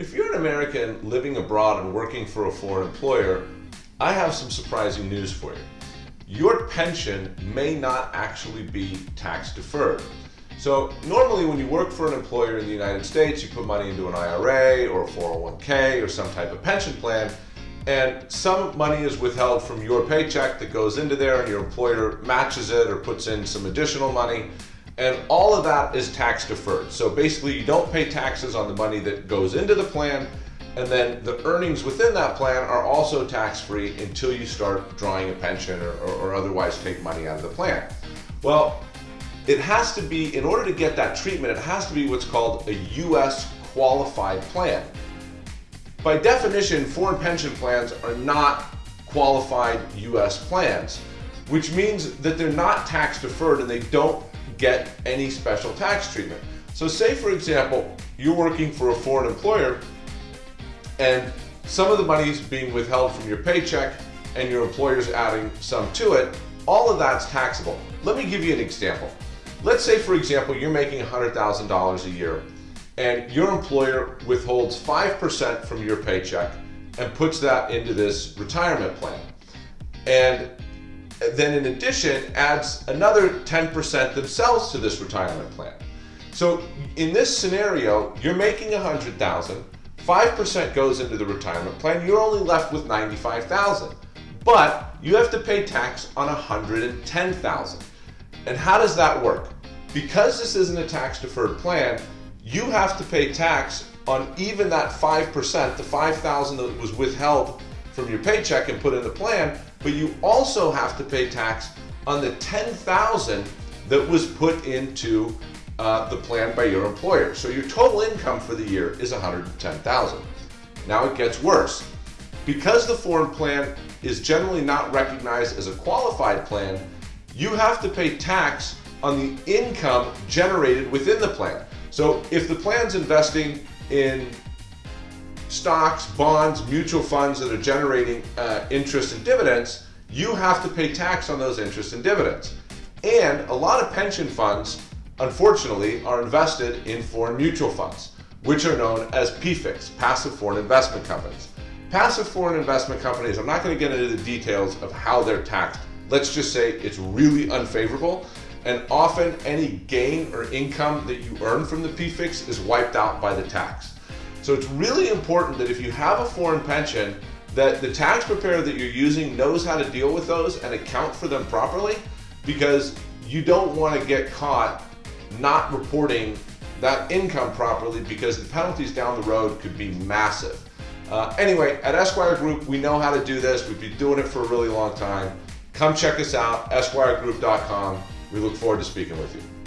If you're an American living abroad and working for a foreign employer, I have some surprising news for you. Your pension may not actually be tax deferred. So normally when you work for an employer in the United States, you put money into an IRA or a 401k or some type of pension plan, and some money is withheld from your paycheck that goes into there and your employer matches it or puts in some additional money and all of that is tax deferred. So basically you don't pay taxes on the money that goes into the plan and then the earnings within that plan are also tax-free until you start drawing a pension or, or, or, otherwise take money out of the plan. Well, it has to be, in order to get that treatment, it has to be what's called a U.S. qualified plan. By definition, foreign pension plans are not qualified U.S. plans, which means that they're not tax deferred and they don't get any special tax treatment. So say for example, you're working for a foreign employer and some of the money is being withheld from your paycheck and your employer's adding some to it, all of that's taxable. Let me give you an example. Let's say for example, you're making $100,000 a year and your employer withholds 5% from your paycheck and puts that into this retirement plan. And then in addition adds another 10% themselves to this retirement plan. So in this scenario, you're making 100,000, 5% goes into the retirement plan, you're only left with 95,000. But you have to pay tax on 110,000. And how does that work? Because this isn't a tax deferred plan, you have to pay tax on even that 5%, the 5,000 that was withheld from your paycheck and put in the plan, but you also have to pay tax on the 10,000 that was put into uh, the plan by your employer. So your total income for the year is 110,000. Now it gets worse. Because the foreign plan is generally not recognized as a qualified plan, you have to pay tax on the income generated within the plan. So if the plan's investing in stocks, bonds, mutual funds that are generating uh, interest and dividends, you have to pay tax on those interest and dividends. And a lot of pension funds, unfortunately, are invested in foreign mutual funds, which are known as PFICs, passive foreign investment companies. Passive foreign investment companies, I'm not going to get into the details of how they're taxed. Let's just say it's really unfavorable and often any gain or income that you earn from the PFICs is wiped out by the tax. So it's really important that if you have a foreign pension, that the tax preparer that you're using knows how to deal with those and account for them properly because you don't want to get caught not reporting that income properly because the penalties down the road could be massive. Uh, anyway, at Esquire Group, we know how to do this. We've been doing it for a really long time. Come check us out, esquiregroup.com. We look forward to speaking with you.